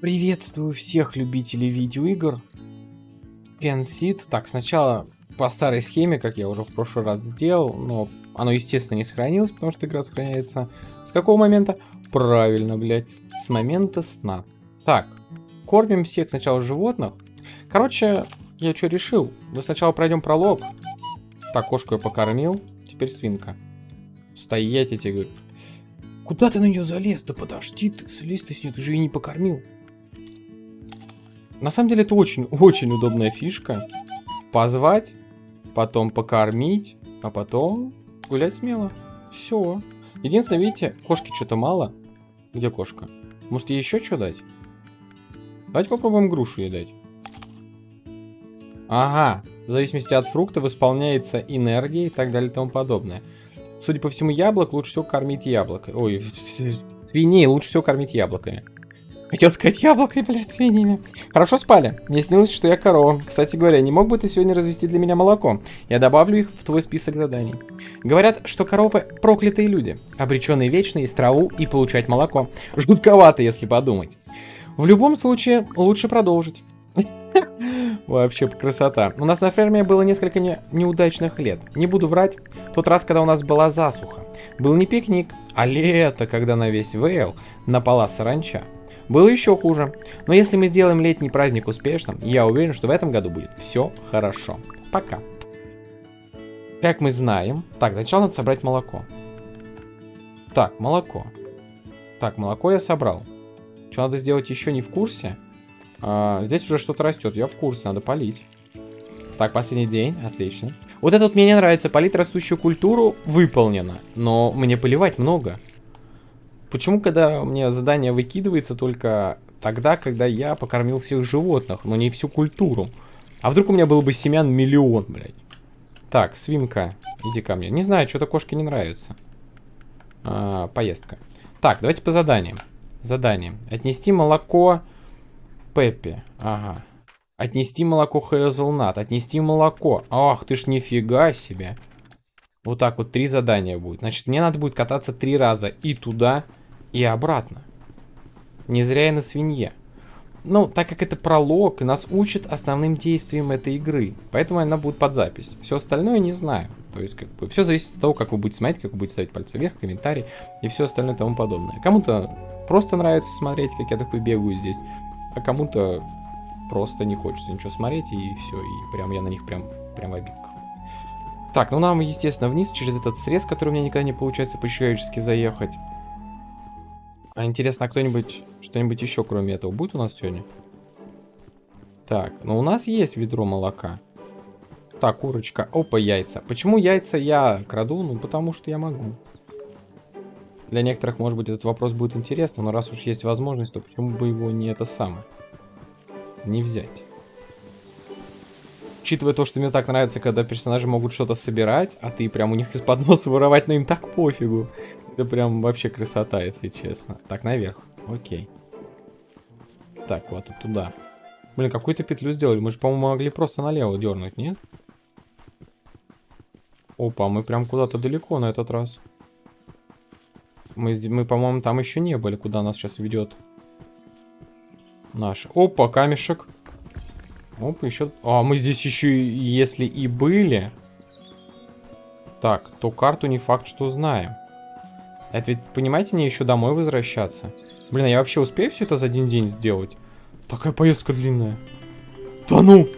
Приветствую всех любителей видеоигр. Генсит. Так, сначала по старой схеме, как я уже в прошлый раз сделал, но оно, естественно, не сохранилось, потому что игра сохраняется. С какого момента? Правильно, блядь. С момента сна. Так, кормим всех сначала животных. Короче, я что решил? Мы сначала пройдем пролог. Так, кошку я покормил. Теперь свинка. Стоять, я тебе говорю. Куда ты на нее залез? Да подожди ты, слезь ты с нее, ты же ее не покормил. На самом деле это очень-очень удобная фишка. Позвать, потом покормить, а потом гулять смело. Все. Единственное, видите, кошки что-то мало. Где кошка? Может ей еще что дать? Давайте попробуем грушу ей дать. Ага, в зависимости от фрукта восполняется энергия и так далее и тому подобное. Судя по всему, яблок лучше всего кормить яблокой. Ой, свиней лучше всего кормить яблоками. Хотел сказать яблокой, блядь, свиньями. Хорошо спали. Мне снилось, что я корова. Кстати говоря, не мог бы ты сегодня развести для меня молоко? Я добавлю их в твой список заданий. Говорят, что коровы проклятые люди, обреченные вечно есть траву и получать молоко. Жутковато, если подумать. В любом случае, лучше продолжить. Вообще красота. У нас на ферме было несколько не, неудачных лет. Не буду врать. Тот раз, когда у нас была засуха. Был не пикник, а лето, когда на весь Вейл напала саранча. Было еще хуже. Но если мы сделаем летний праздник успешным, я уверен, что в этом году будет все хорошо. Пока. Как мы знаем... Так, сначала надо собрать молоко. Так, молоко. Так, молоко я собрал. Что надо сделать еще не в курсе? А, здесь уже что-то растет, я в курсе, надо полить. Так, последний день, отлично. Вот это вот мне не нравится, полить растущую культуру выполнено, но мне поливать много. Почему, когда мне задание выкидывается только тогда, когда я покормил всех животных, но не всю культуру? А вдруг у меня был бы семян миллион, блядь? Так, свинка, иди ко мне. Не знаю, что-то кошке не нравится. А, поездка. Так, давайте по заданиям. Задание. Отнести молоко Пеппи. Ага. Отнести молоко Хейзелнат. Отнести молоко. Ах, ты ж нифига себе. Вот так вот три задания будет. Значит, мне надо будет кататься три раза и туда, и обратно. Не зря я на свинье. Ну, так как это пролог, нас учат основным действиям этой игры. Поэтому она будет под запись. Все остальное не знаю. То есть, как бы, все зависит от того, как вы будете смотреть, как вы будете ставить пальцы вверх, комментарий и все остальное тому подобное. Кому-то просто нравится смотреть, как я такой бегаю здесь а кому-то просто не хочется ничего смотреть, и все, и прям я на них прям, прям в обидках. Так, ну нам, естественно, вниз через этот срез, который у меня никогда не получается по-человечески заехать. А интересно, а кто-нибудь, что-нибудь еще кроме этого будет у нас сегодня? Так, ну у нас есть ведро молока. Так, курочка. Опа, яйца. Почему яйца я краду? Ну, потому что я могу. Для некоторых, может быть, этот вопрос будет интересным, но раз уж есть возможность, то почему бы его не это самое? Не взять. Учитывая то, что мне так нравится, когда персонажи могут что-то собирать, а ты прям у них из-под носа воровать, но им так пофигу. Это прям вообще красота, если честно. Так, наверх. Окей. Так, вот и туда. Блин, какую-то петлю сделали. Мы же, по-моему, могли просто налево дернуть, нет? Опа, мы прям куда-то далеко на этот раз. Мы, мы по-моему, там еще не были, куда нас сейчас ведет наш. Опа, камешек. Опа, еще... А, мы здесь еще, если и были... Так, то карту не факт, что знаем. Это ведь, понимаете, мне еще домой возвращаться. Блин, а я вообще успею все это за один день сделать? Такая поездка длинная. Да ну!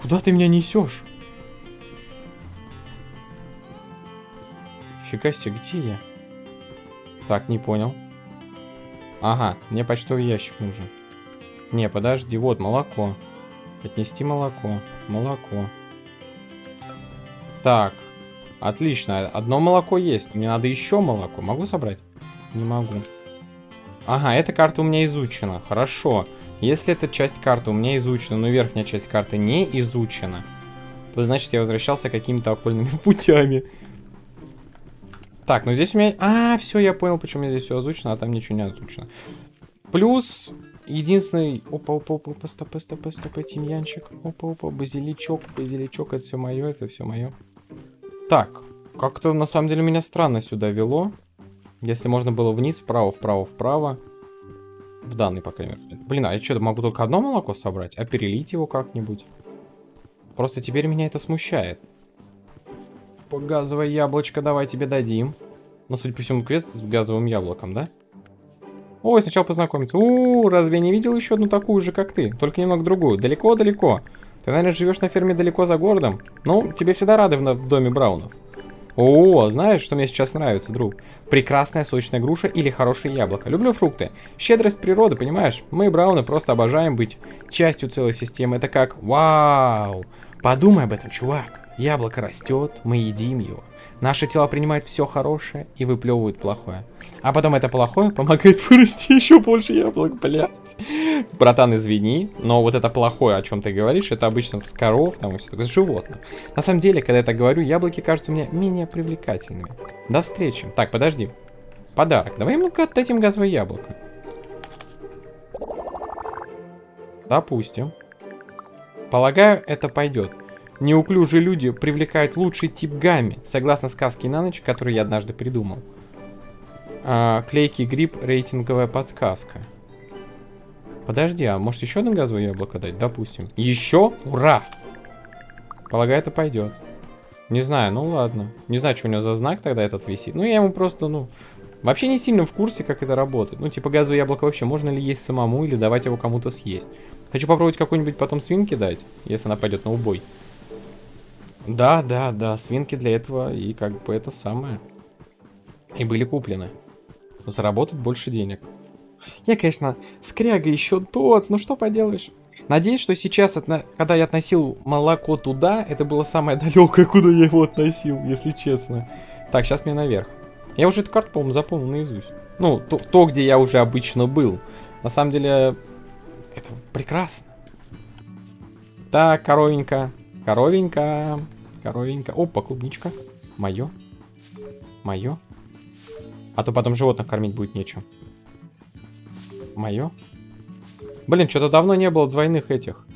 Куда ты меня несешь? Фига себе, где я? Так, не понял. Ага, мне почтовый ящик нужен. Не, подожди, вот молоко. Отнести молоко. Молоко. Так, отлично. Одно молоко есть. Мне надо еще молоко. Могу собрать? Не могу. Ага, эта карта у меня изучена. Хорошо. Если эта часть карты у меня изучена, но верхняя часть карты не изучена, то значит я возвращался какими-то окольными путями. Так, ну здесь у меня... А, все, я понял, почему здесь все озвучено, а там ничего не озвучено. Плюс, единственный... Опа, опа, опа, опа, стопы, стопы, стопы, тимьянчик. Опа, опа, базиличок, базиличок, это все мое, это все мое. Так, как-то на самом деле меня странно сюда вело. Если можно было вниз, вправо, вправо, вправо. В данный, по крайней мере. Блин, а я что, могу только одно молоко собрать? А перелить его как-нибудь? Просто теперь меня это смущает. Газовое яблочко давай тебе дадим. Ну, судя по всему, квест с газовым яблоком, да? Ой, сначала познакомиться. У, -у разве я не видел еще одну такую же, как ты? Только немного другую. Далеко-далеко. Ты, наверное, живешь на ферме далеко за городом. Ну, тебе всегда рады в, в доме Браунов. О, знаешь, что мне сейчас нравится, друг? Прекрасная сочная груша или хорошее яблоко. Люблю фрукты. Щедрость природы, понимаешь? Мы, Брауны, просто обожаем быть частью целой системы. Это как вау. Подумай об этом, чувак. Яблоко растет, мы едим его. Наши тела принимают все хорошее и выплевывают плохое. А потом это плохое помогает вырасти еще больше яблок, блядь. Братан, извини, но вот это плохое, о чем ты говоришь, это обычно с коров, там, и все такое, с животных. На самом деле, когда я так говорю, яблоки кажутся мне менее привлекательными. До встречи. Так, подожди. Подарок. Давай ему-ка отдадим газовое яблоко. Допустим. Полагаю, это пойдет. Неуклюжие люди привлекают лучший тип гамми, согласно сказке на ночь, которую я однажды придумал. А, клейкий гриб, рейтинговая подсказка. Подожди, а может еще одно газовое яблоко дать? Допустим. Еще? Ура! Полагаю, это пойдет. Не знаю, ну ладно. Не знаю, что у него за знак тогда этот висит. Ну, я ему просто, ну... Вообще не сильно в курсе, как это работает. Ну, типа газовое яблоко вообще можно ли есть самому или давать его кому-то съесть. Хочу попробовать какой-нибудь потом свинки дать, если она пойдет на убой. Да, да, да, свинки для этого и как бы это самое. И были куплены. Заработать больше денег. Я, конечно, скряга еще тот, но что поделаешь. Надеюсь, что сейчас, когда я относил молоко туда, это было самое далекое, куда я его относил, если честно. Так, сейчас мне наверх. Я уже эту карту, по-моему, запомнил наизусть. Ну, то, то, где я уже обычно был. На самом деле, это прекрасно. Так, коровенька. Коровенька. Коровенька. Опа, клубничка. Мое. Мое. А то потом животных кормить будет нечем. Мое. Блин, что-то давно не было двойных этих.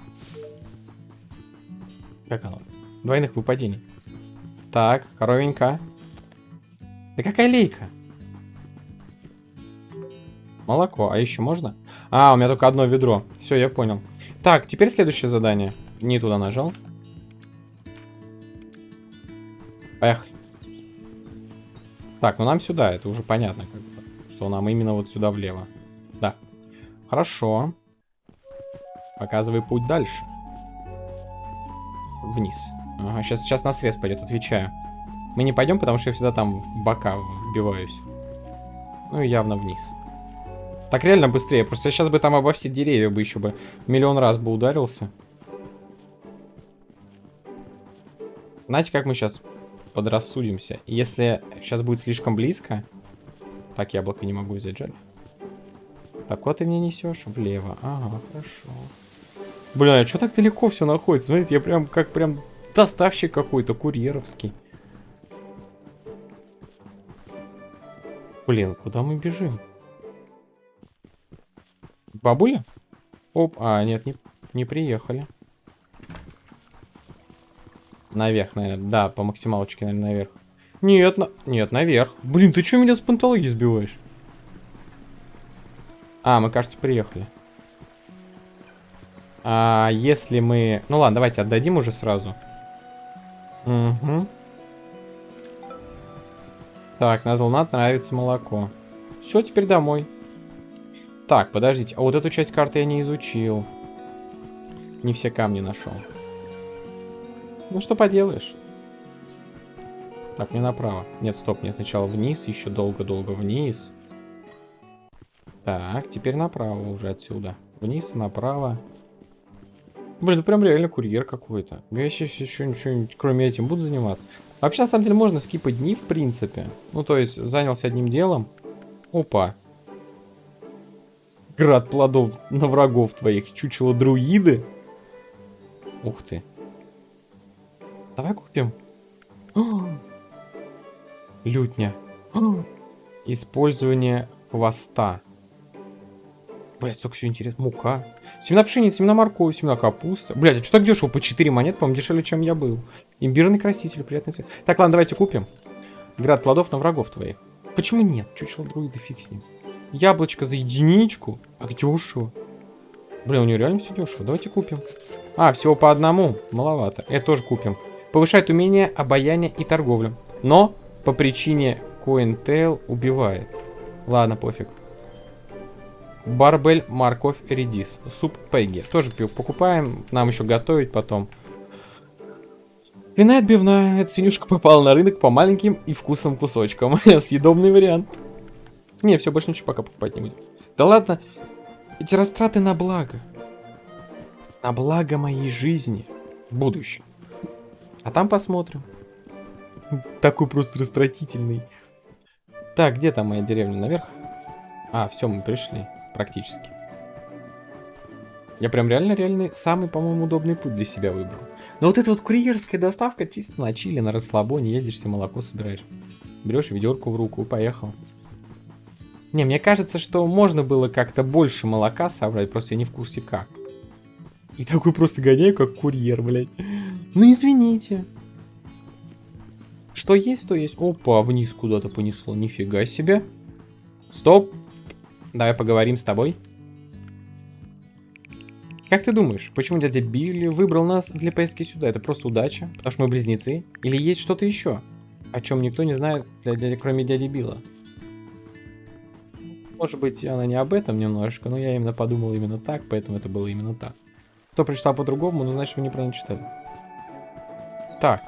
Как оно? Двойных выпадений. Так, коровенька. Да какая лейка? Молоко. А еще можно? А, у меня только одно ведро. Все, я понял. Так, теперь следующее задание. Не туда нажал. Поехали. Так, ну нам сюда, это уже понятно, как бы, что нам именно вот сюда влево. Да. Хорошо. Показывай путь дальше. Вниз. Ага, сейчас, сейчас на срез пойдет, отвечаю. Мы не пойдем, потому что я всегда там в бока вбиваюсь. Ну и явно вниз. Так реально быстрее. Просто сейчас бы там обо все деревья бы еще бы миллион раз бы ударился. Знаете, как мы сейчас подрассудимся. Если сейчас будет слишком близко... Так, яблоко не могу взять, жаль. Так, вот ты мне несешь влево. Ага, хорошо. Бля, а что так далеко все находится? Смотрите, я прям как прям доставщик какой-то, курьеровский. Блин, куда мы бежим? Бабуля? Оп, а, нет, не, не приехали. Наверх, наверное. Да, по максималочке, наверное, наверх. Нет, на... нет, наверх. Блин, ты что меня с пантологии сбиваешь? А, мы, кажется, приехали. А если мы... Ну ладно, давайте отдадим уже сразу. Угу. Так, на Золнат нравится молоко. Все, теперь домой. Так, подождите. А вот эту часть карты я не изучил. Не все камни нашел. Ну что поделаешь. Так, мне направо. Нет, стоп, мне сначала вниз, еще долго-долго вниз. Так, теперь направо уже отсюда. Вниз, направо. Блин, ну прям реально курьер какой-то. Я сейчас еще ничего, кроме этим, буду заниматься. Вообще, на самом деле, можно скипать дни, в принципе. Ну, то есть, занялся одним делом. Опа. Град плодов на врагов твоих. Чучело друиды. Ух ты. Давай купим. Лютня. Использование хвоста. Блять, сколько все интересно. Мука. Семена пшеницы, семена моркови, семена капуста. Блять, а что так дешево? По 4 монет, по-моему, дешевле, чем я был. Имбирный краситель, приятный цвет. Так, ладно, давайте купим. Град плодов на врагов твоих. Почему нет? Чучело друида, фиг с ним. Яблочко за единичку? А дешево. Блин, у него реально все дешево. Давайте купим. А, всего по одному. Маловато. Это тоже купим. Повышает умение, обаяние и торговлю. Но по причине CoinTail убивает. Ладно, пофиг. Барбель, морковь, редис. Суп Пегги. Тоже покупаем. Нам еще готовить потом. Вина отбивная. Эта свинюшка попала на рынок по маленьким и вкусным кусочкам. Съедобный вариант. Не, все, больше ничего пока покупать не будем. Да ладно. Эти растраты на благо. На благо моей жизни. В будущем. А там посмотрим. Такой просто растратительный. Так, где там моя деревня? Наверх? А, все, мы пришли. Практически. Я прям реально-реально самый, по-моему, удобный путь для себя выбрал. Но вот эта вот курьерская доставка чисто на чили, на расслабоне, едешь, себе молоко собираешь. Берешь ведерку в руку и поехал. Не, мне кажется, что можно было как-то больше молока собрать, просто я не в курсе как. И такой просто гоняю, как курьер, блядь. Ну извините. Что есть, то есть. Опа, вниз куда-то понесло. Нифига себе. Стоп. Давай поговорим с тобой. Как ты думаешь, почему дядя Билли выбрал нас для поездки сюда? Это просто удача? Потому что мы близнецы? Или есть что-то еще? О чем никто не знает, для дяди, кроме дяди Билла. Может быть, она не об этом немножко, но я именно подумал именно так, поэтому это было именно так. Кто прочитал по-другому, ну значит вы неправильно читали. Так.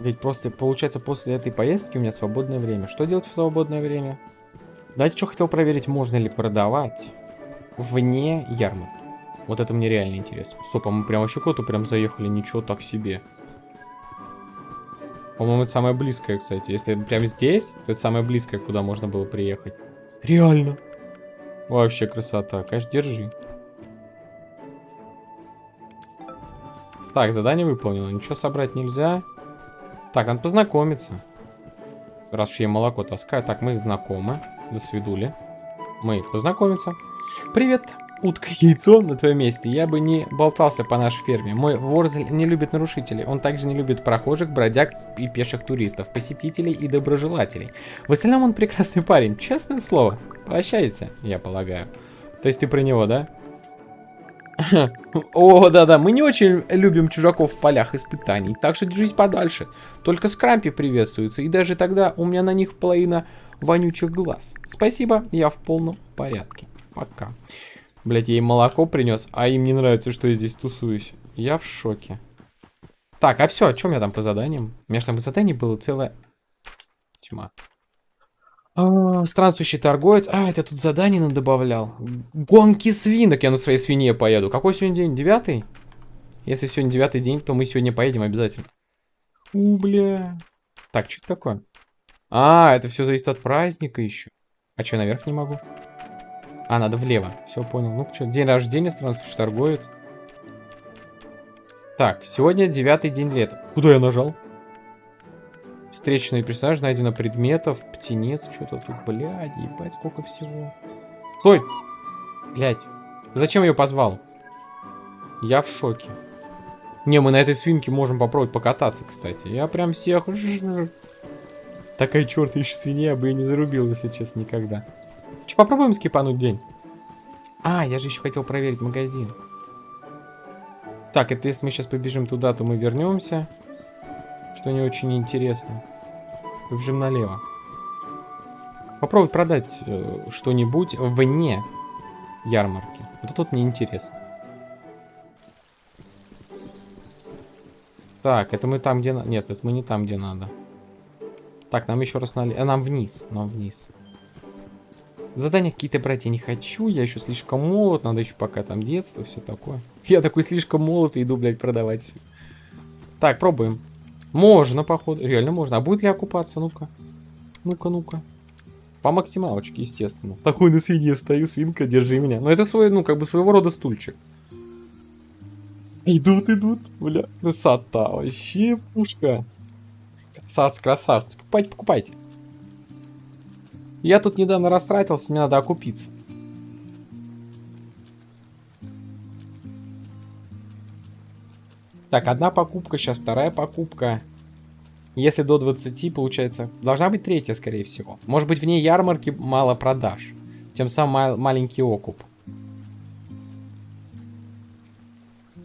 Ведь просто, получается, после этой поездки у меня свободное время. Что делать в свободное время? Знаете, что хотел проверить, можно ли продавать вне ярмарки. Вот это мне реально интересно. Стоп, а мы прям вообще куда-то прям заехали, ничего так себе. По-моему, это самое близкое, кстати. Если прям здесь, то это самое близкое, куда можно было приехать. Реально. Вообще красота. Конечно, держи. Так, задание выполнено. Ничего собрать нельзя. Так, надо познакомиться. Раз уж я молоко таскаю. Так, мы знакомы. До свидули. Мы познакомимся. Привет, утка яйцо на твоем месте. Я бы не болтался по нашей ферме. Мой Ворзель не любит нарушителей. Он также не любит прохожих, бродяг и пеших туристов, посетителей и доброжелателей. В остальном он прекрасный парень. Честное слово. Прощайте, я полагаю. То есть ты про него, да? О, да-да, мы не очень любим чужаков в полях испытаний, так что держись подальше. Только скрампи приветствуются, и даже тогда у меня на них половина вонючих глаз. Спасибо, я в полном порядке. Пока. Блять, я им молоко принес, а им не нравится, что я здесь тусуюсь. Я в шоке. Так, а все, о чем я там по заданиям? У меня же там по заданиям было целая тьма. А, странствующий торговец. А, это тут задание добавлял. Гонки свинок. Я на своей свинье поеду. Какой сегодня день? Девятый? Если сегодня девятый день, то мы сегодня поедем обязательно. У, бля. Так, что это такое? А, это все зависит от праздника еще. А что, наверх не могу? А, надо влево. Все, понял. Ну, что, день рождения, странствующий торговец. Так, сегодня девятый день лета. Куда я нажал? Встречный персонаж, найдено предметов, птенец, что-то тут, блядь, ебать, сколько всего. Стой! Блядь, зачем ее позвал? Я в шоке. Не, мы на этой свинке можем попробовать покататься, кстати. Я прям всех... Такая черт еще свинья, бы ее не зарубил, если честно, никогда. Че, попробуем скипануть день? А, я же еще хотел проверить магазин. Так, это если мы сейчас побежим туда, то мы вернемся что не очень интересно. Побежим налево. Попробуй продать э, что-нибудь вне ярмарки. Вот тут мне интересно. Так, это мы там, где... Нет, это мы не там, где надо. Так, нам еще раз налево. А, нам вниз, нам вниз. Задания какие-то брать я не хочу. Я еще слишком молод. Надо еще пока там детство, все такое. Я такой слишком молод и иду, блядь, продавать. Так, пробуем. Можно, походу. Реально можно. А будет ли окупаться? Ну-ка. Ну-ка, ну-ка. По максималочке, естественно. Такой на свинье стою, свинка, держи меня. Но это свой, ну, как бы своего рода стульчик. Идут, идут. Бля, красота. Вообще пушка. Красавцы, красавцы. Покупайте, покупайте. Я тут недавно растратился, мне надо окупиться. Так, одна покупка, сейчас вторая покупка. Если до 20, получается, должна быть третья, скорее всего. Может быть, вне ярмарки мало продаж. Тем самым мал маленький окуп.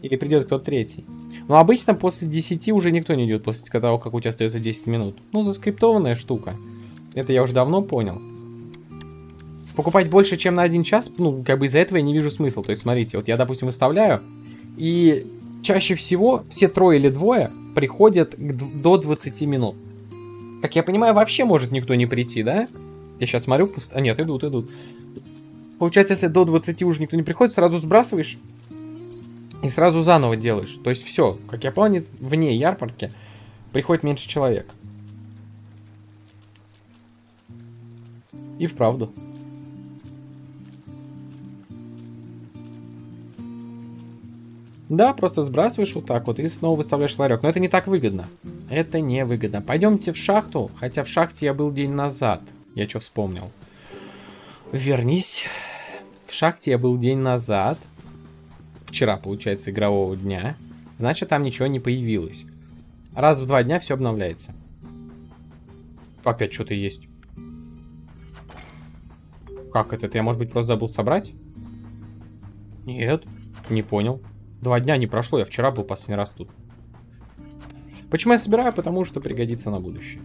Или придет кто-то третий. Но обычно после 10 уже никто не идет, после того, как у тебя остается 10 минут. Ну, заскриптованная штука. Это я уже давно понял. Покупать больше, чем на один час, ну, как бы из-за этого я не вижу смысла. То есть, смотрите, вот я, допустим, выставляю, и чаще всего все трое или двое приходят до 20 минут. Как я понимаю, вообще может никто не прийти, да? Я сейчас смотрю, пуст... а нет, идут, идут. Получается, если до 20 уже никто не приходит, сразу сбрасываешь и сразу заново делаешь. То есть все, как я понял, вне ярмарки приходит меньше человек. И вправду. Да, просто сбрасываешь вот так вот и снова выставляешь ларек. Но это не так выгодно. Это не выгодно. Пойдемте в шахту. Хотя в шахте я был день назад. Я что вспомнил. Вернись. В шахте я был день назад. Вчера, получается, игрового дня. Значит, там ничего не появилось. Раз в два дня все обновляется. Опять что-то есть. Как это? Я, может быть, просто забыл собрать? Нет, не понял. Два дня не прошло, я вчера был последний раз тут. Почему я собираю? Потому что пригодится на будущее.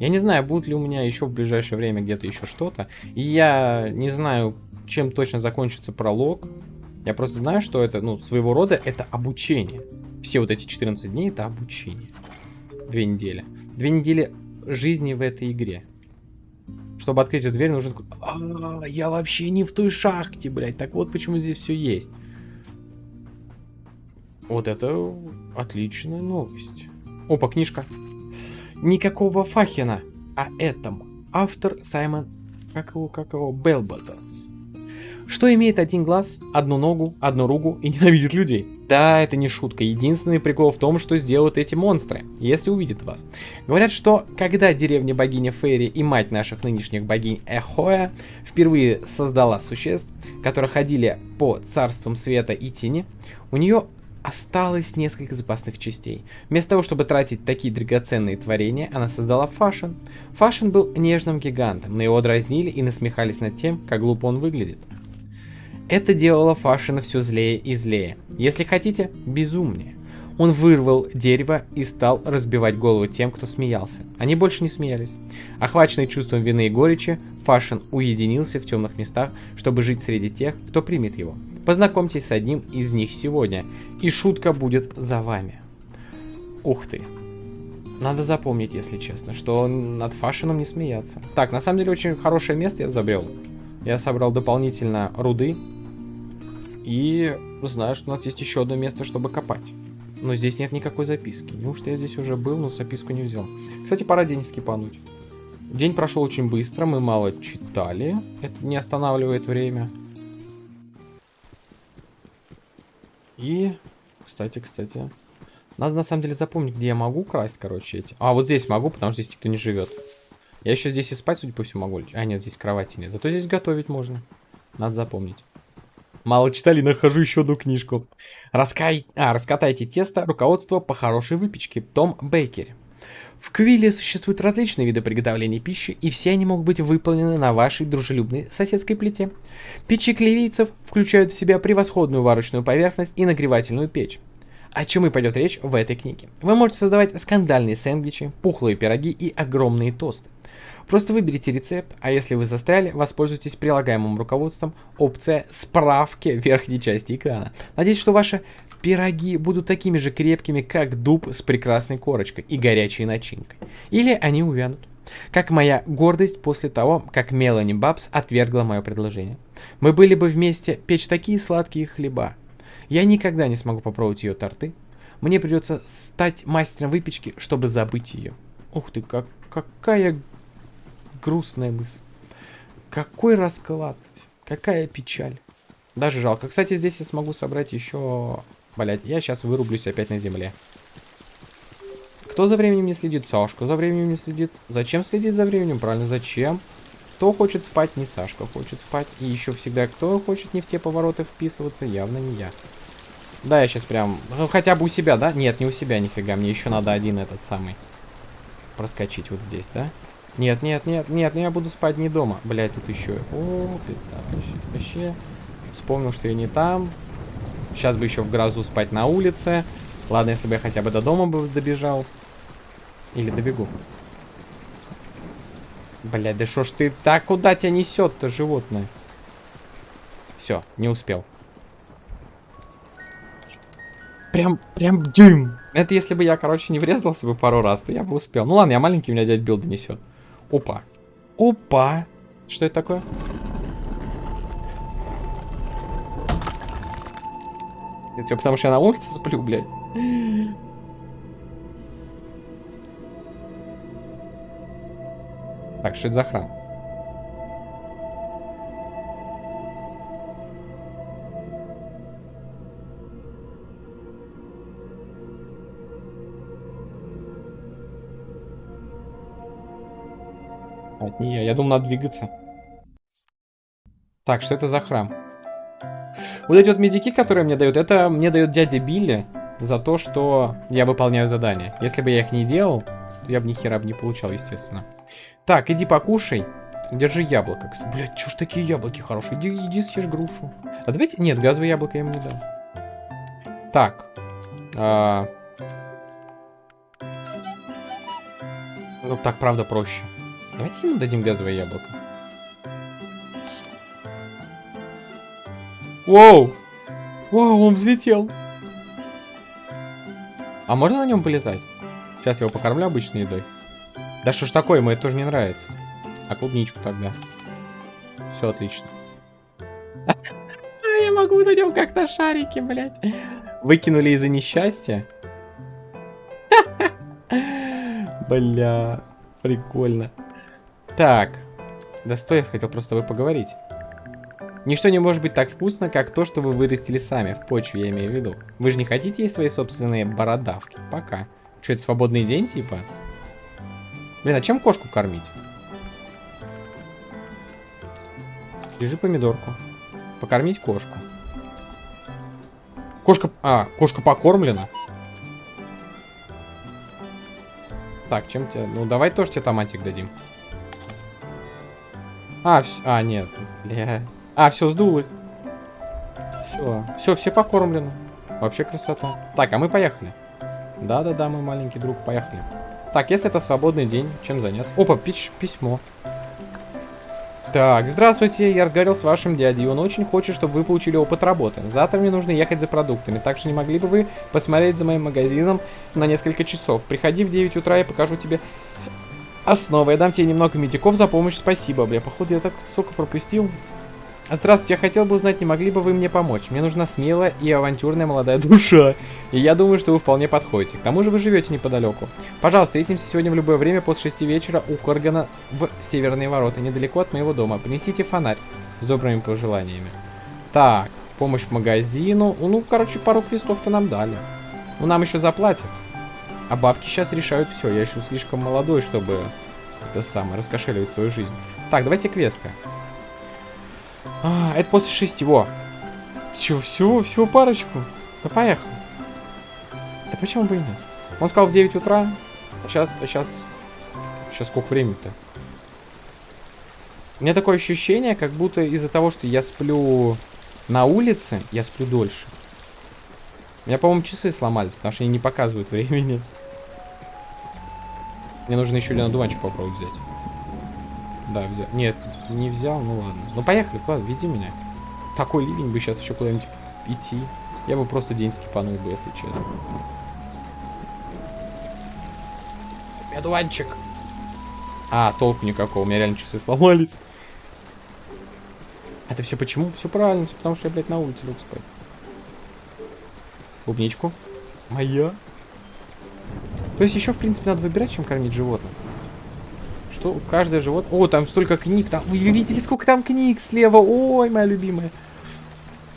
Я не знаю, будет ли у меня еще в ближайшее время где-то еще что-то. И я не знаю, чем точно закончится пролог. Я просто знаю, что это, ну, своего рода это обучение. Все вот эти 14 дней это обучение. Две недели. Две недели жизни в этой игре. Чтобы открыть эту дверь, нужен... А, я вообще не в той шахте, блядь. Так вот почему здесь все есть. Вот это отличная новость. Опа, книжка. Никакого Фахина, а этом. Автор Саймон, как его, как его, Белботтонс. Что имеет один глаз, одну ногу, одну руку и ненавидит людей? Да, это не шутка. Единственный прикол в том, что сделают эти монстры, если увидят вас. Говорят, что когда деревня богиня Фейри и мать наших нынешних богинь Эхоя впервые создала существ, которые ходили по царствам света и тени, у нее осталось несколько запасных частей. Вместо того, чтобы тратить такие драгоценные творения, она создала Фашин. Фашин был нежным гигантом, но его дразнили и насмехались над тем, как глупо он выглядит. Это делало Фашина все злее и злее. Если хотите, безумнее. Он вырвал дерево и стал разбивать голову тем, кто смеялся. Они больше не смеялись. Охваченный чувством вины и горечи, Фашин уединился в темных местах, чтобы жить среди тех, кто примет его. Познакомьтесь с одним из них сегодня, и шутка будет за вами. Ух ты. Надо запомнить, если честно, что над Фашином не смеяться. Так, на самом деле очень хорошее место я забрел. Я собрал дополнительно руды. И знаю, что у нас есть еще одно место, чтобы копать. Но здесь нет никакой записки. Неужто я здесь уже был, но записку не взял. Кстати, пора день скипануть. День прошел очень быстро, мы мало читали. Это не останавливает время. И, кстати, кстати, надо на самом деле запомнить, где я могу красть, короче, эти. А, вот здесь могу, потому что здесь никто не живет. Я еще здесь и спать, судя по всему, могу. А, нет, здесь кровати нет. Зато здесь готовить можно. Надо запомнить. Мало читали, нахожу еще одну книжку. Раскай... А, раскатайте тесто. Руководство по хорошей выпечке. Том Бейкери. В Квилле существуют различные виды приготовления пищи, и все они могут быть выполнены на вашей дружелюбной соседской плите. Печи клевийцев включают в себя превосходную варочную поверхность и нагревательную печь. О чем и пойдет речь в этой книге. Вы можете создавать скандальные сэндвичи, пухлые пироги и огромные тосты. Просто выберите рецепт, а если вы застряли, воспользуйтесь прилагаемым руководством опция «Справки» в верхней части экрана. Надеюсь, что ваши пироги будут такими же крепкими, как дуб с прекрасной корочкой и горячей начинкой. Или они увянут. Как моя гордость после того, как Мелани Бабс отвергла мое предложение. Мы были бы вместе печь такие сладкие хлеба. Я никогда не смогу попробовать ее торты. Мне придется стать мастером выпечки, чтобы забыть ее. Ух ты, как, какая грустная мысль. Какой расклад. Какая печаль. Даже жалко. Кстати, здесь я смогу собрать еще Блять, я сейчас вырублюсь опять на земле. Кто за временем не следит? Сашка за временем не следит. Зачем следить за временем? Правильно, зачем? Кто хочет спать? Не Сашка хочет спать. И еще всегда кто хочет не в те повороты вписываться? Явно не я. Да, я сейчас прям... Ну, хотя бы у себя, да? Нет, не у себя, нифига. Мне еще надо один этот самый. проскочить вот здесь, да? Нет, нет, нет, нет, я буду спать не дома. Блять, тут еще. О, вообще. Вспомнил, что я не там. Сейчас бы еще в грозу спать на улице. Ладно, если бы я хотя бы до дома бы добежал. Или добегу. Блядь, да что ж ты так куда тебя несет-то, животное? Все, не успел. Прям, прям дюйм. Это если бы я, короче, не врезался бы пару раз, то я бы успел. Ну ладно, я маленький, меня дядь билд несет. Опа. Опа. Что это такое? Это все потому, что я на улице сплю, блядь. Так, что это за храм? Не я. Я думал, надо двигаться. Так, что это за храм? Вот эти вот медики, которые мне дают, это мне дает дядя Билли за то, что я выполняю задания. Если бы я их не делал, я бы ни хера бы не получал, естественно. Так, иди покушай. Держи яблоко. Блять, ж такие яблоки хорошие? Иди, иди съешь грушу. А давайте... Нет, газовое яблоко я ему не дам. Так. А... Ну, так, правда, проще. Давайте ему дадим газовое яблоко. Воу! Воу, он взлетел. А можно на нем полетать? Сейчас я его покормлю обычной едой. Да что ж такое, ему это тоже не нравится. А клубничку тогда. Все отлично. Я могу на нем как-то шарики, блядь. Выкинули из-за несчастья. Бля, прикольно. Так. Да стой, я хотел просто с тобой поговорить. Ничто не может быть так вкусно, как то, что вы вырастили сами, в почве я имею в виду. Вы же не хотите есть свои собственные бородавки? Пока. Что, это свободный день, типа? Блин, а чем кошку кормить? Держи помидорку. Покормить кошку. Кошка... А, кошка покормлена. Так, чем тебе... Ну, давай тоже тебе томатик дадим. А, вс... а нет. Бля. А, все, сдулось. Все. Все, все покормлены. Вообще красота. Так, а мы поехали. Да-да-да, мой маленький друг, поехали. Так, если это свободный день, чем заняться? Опа, пич письмо. Так, здравствуйте, я разговаривал с вашим дядей, он очень хочет, чтобы вы получили опыт работы. Завтра мне нужно ехать за продуктами, так что не могли бы вы посмотреть за моим магазином на несколько часов. Приходи в 9 утра, я покажу тебе основы. Я дам тебе немного медиков за помощь, спасибо, бля. Походу я так столько пропустил. Здравствуйте, я хотел бы узнать, не могли бы вы мне помочь? Мне нужна смелая и авантюрная молодая душа. И я думаю, что вы вполне подходите. К тому же вы живете неподалеку. Пожалуйста, встретимся сегодня в любое время после 6 вечера у Коргана в Северные ворота, недалеко от моего дома. Принесите фонарь с добрыми пожеланиями. Так, помощь в магазину. Ну, короче, пару квестов-то нам дали. Ну, нам еще заплатят. А бабки сейчас решают все. Я еще слишком молодой, чтобы это самое, раскошеливать свою жизнь. Так, давайте квесты. А, это после шести, во. Всего, всего, всего парочку. Да поехал. Да почему бы и нет? Он сказал в 9 утра. Сейчас, сейчас... Сейчас сколько времени-то? У меня такое ощущение, как будто из-за того, что я сплю на улице, я сплю дольше. У меня, по-моему, часы сломались, потому что они не показывают времени. Мне нужно еще Лена дуванчик попробовать взять. Да, взял. Нет, не взял, ну ладно. Ну поехали, куда? Веди меня. В такой ливень бы сейчас еще куда-нибудь идти. Я бы просто день скипанул бы, если честно. Медванчик. А, толку никакого, у меня реально часы сломались. Это все почему? Все правильно, все потому что я, блядь, на улице лег спать. Клубничку. Моя. То есть еще, в принципе, надо выбирать, чем кормить животных. Что каждое животное... О, там столько книг. Там... Вы видели, сколько там книг слева? Ой, моя любимая.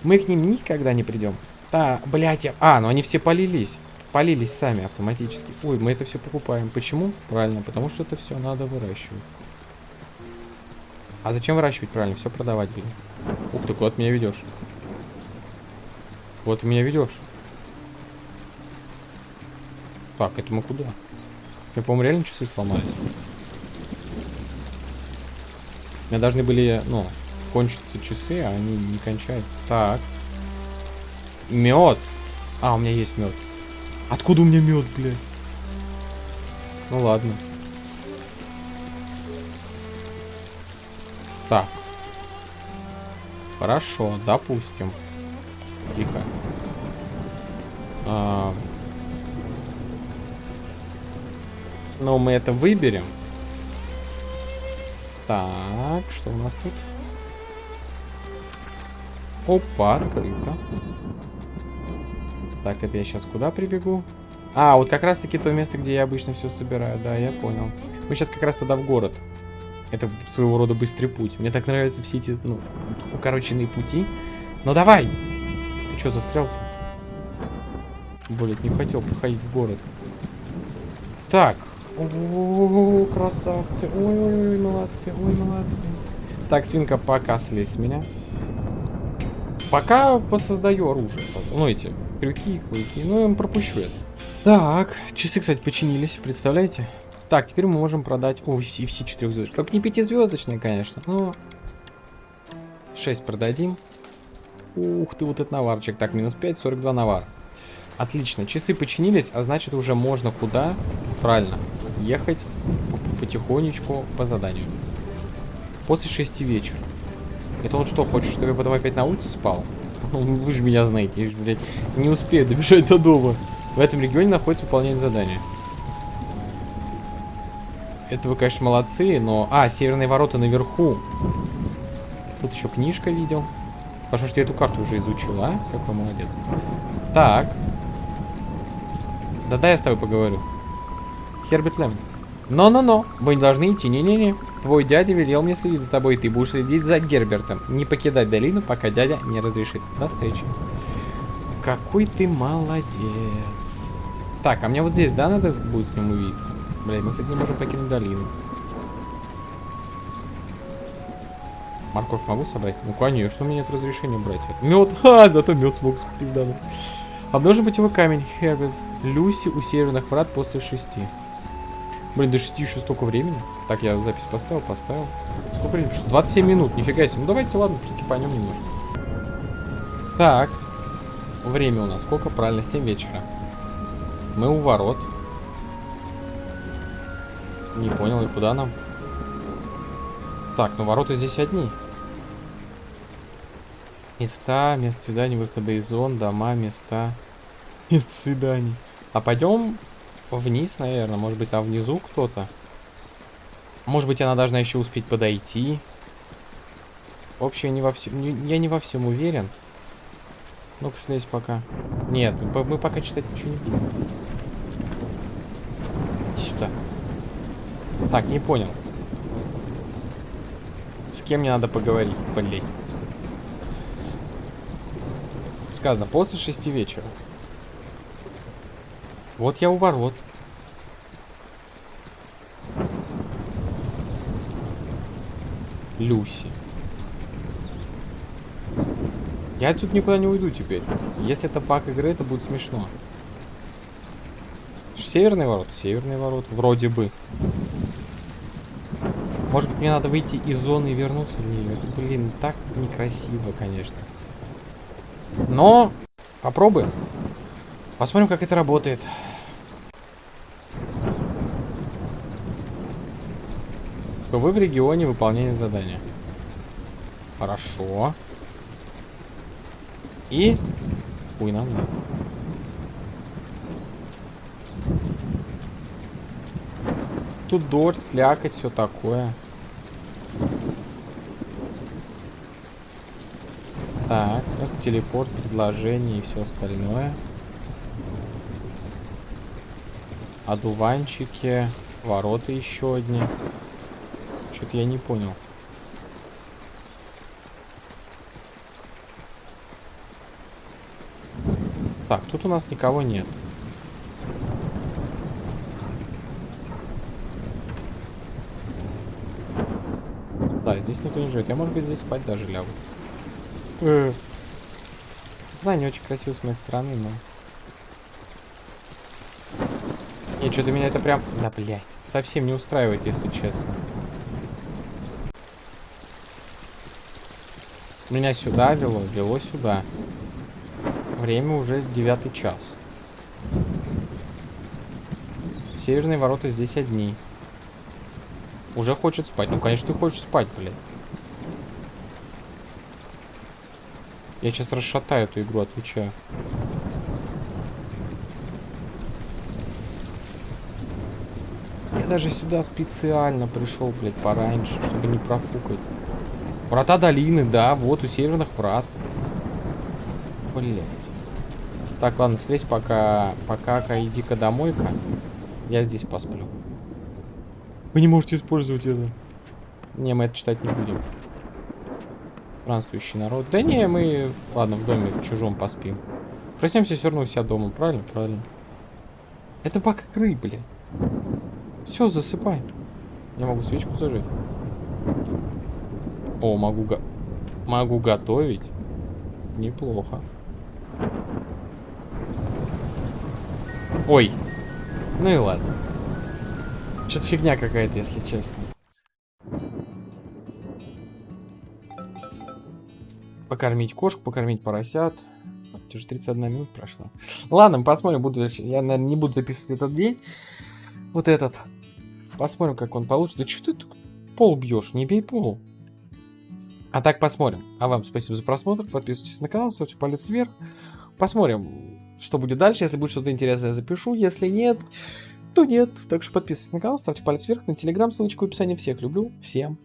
Мы к ним никогда не придем. Да, блядь, я... А, ну они все полились. Полились сами автоматически. Ой, мы это все покупаем. Почему? Правильно, потому что это все надо выращивать. А зачем выращивать правильно? Все продавать, блин. Ух ты, куда ты меня ведешь? Вот ты меня ведешь. Так, это мы куда? Я, по-моему, реально часы сломались. У меня должны были, ну, кончиться часы, а они не кончают. Так. Мед. А, у меня есть мед. Откуда у меня мед, блядь? Ну ладно. Так. Хорошо, допустим. Тихо. А... Но мы это выберем. Так, что у нас тут? Опа, открыто. Так, это я сейчас куда прибегу? А, вот как раз таки то место, где я обычно все собираю. Да, я понял. Мы сейчас как раз тогда в город. Это своего рода быстрый путь. Мне так нравятся все эти, ну, укороченные пути. Ну давай! Ты что, застрял? Блин, не хотел походить в город. Так. О, красавцы. Ой-ой-ой, молодцы, ой, молодцы. Так, свинка, пока слезь с меня. Пока посоздаю оружие. Ну, эти крюки, хуйки. Ну, я пропущу это. Так, часы, кстати, починились, представляете? Так, теперь мы можем продать... О, все, все 4 звезды. Только не пятизвездочные, конечно, но... 6 продадим. Ух ты, вот этот наварчик. Так, минус 5, 42 навар. Отлично, часы починились, а значит уже можно куда? Правильно, ехать потихонечку по заданию. После 6 вечера. Это вот что, хочешь, чтобы я потом опять на улице спал? Ну, вы же меня знаете, я же, блядь, не успею добежать до дома. В этом регионе находится выполнение задания. Это вы, конечно, молодцы, но... А, северные ворота наверху. Тут еще книжка видел. Потому что я эту карту уже изучил, а? Какой молодец. Так. Да-да, я с тобой поговорю. Херберт Лем. Но-но-но, вы не должны идти. Не-не-не. Твой дядя велел мне следить за тобой, и ты будешь следить за Гербертом. Не покидать долину, пока дядя не разрешит. До встречи. Какой ты молодец. Так, а мне вот здесь, да, надо будет с ним увидеться? Блядь, мы, кстати, не можем покинуть долину. Морковь могу собрать? Ну, конечно, у меня нет разрешения брать. Мед, ха, зато мед смог пиздануть. Обнажен путевой камень, Херберт. Люси у северных врат после шести. Блин, до 6 еще столько времени. Так, я запись поставил, поставил. Сколько времени? 27 минут, нифига себе. Ну давайте, ладно, проскипанем немножко. Так. Время у нас сколько? Правильно, 7 вечера. Мы у ворот. Не понял, и куда нам? Так, ну ворота здесь одни. Места, место свиданий, выхода из зон, дома, места. Место свиданий. А пойдем вниз, наверное. Может быть, там внизу кто-то. Может быть, она должна еще успеть подойти. В общем, я не во всем, не, я не во всем уверен. Ну-ка, слезь пока. Нет, мы пока читать ничего не будем. Сюда. Так, не понял. С кем мне надо поговорить, блин? Сказано, после шести вечера. Вот я у ворот. Люси. Я отсюда никуда не уйду теперь. Если это пак игры, это будет смешно. Северный ворот? Северный ворот. Вроде бы. Может быть, мне надо выйти из зоны и вернуться в нее. Это, блин, так некрасиво, конечно. Но попробуем. Посмотрим, как это работает. Вы в регионе выполнения задания. Хорошо. И... Ой, нам. Тут дождь, слякоть, все такое. Так, это телепорт, предложение и все остальное. Одуванчики, ворота еще одни. Что-то я не понял. Так, тут у нас никого нет. Да, здесь никто не живет. Я, может быть, здесь спать даже лягу. Э. Да, не очень красиво с моей стороны, но... Нет, что-то меня это прям... Да, блядь. Совсем не устраивает, если честно. Меня сюда вело, вело сюда. Время уже девятый час. Северные ворота здесь одни. Уже хочет спать. Ну, конечно, ты хочешь спать, блядь. Я сейчас расшатаю эту игру, отвечаю. Я даже сюда специально пришел, блядь, пораньше, чтобы не профукать. Врата долины, да, вот у северных врат. Блядь. Так, ладно, слезь пока, пока-ка иди-ка домой-ка. Я здесь посплю. Вы не можете использовать это. Не, мы это читать не будем. Странствующий народ. Да не, мы, ладно, в доме в чужом поспим. Проснемся все равно у себя дома, правильно? Правильно. Это бак игры, блядь. Все, засыпай. Я могу свечку зажечь. О, могу го... Могу готовить. Неплохо. Ой. Ну и ладно. Что-то фигня какая-то, если честно. Покормить кошку, покормить поросят. Уже 31 минут прошла. Ладно, посмотрим, буду, я, наверное, не буду записывать этот день. Вот этот. Посмотрим, как он получится. Да что ты пол бьешь? Не бей пол. А так посмотрим. А вам спасибо за просмотр. Подписывайтесь на канал, ставьте палец вверх. Посмотрим, что будет дальше. Если будет что-то интересное, я запишу. Если нет, то нет. Так что подписывайтесь на канал, ставьте палец вверх. На телеграм ссылочку в описании. Всех люблю. Всем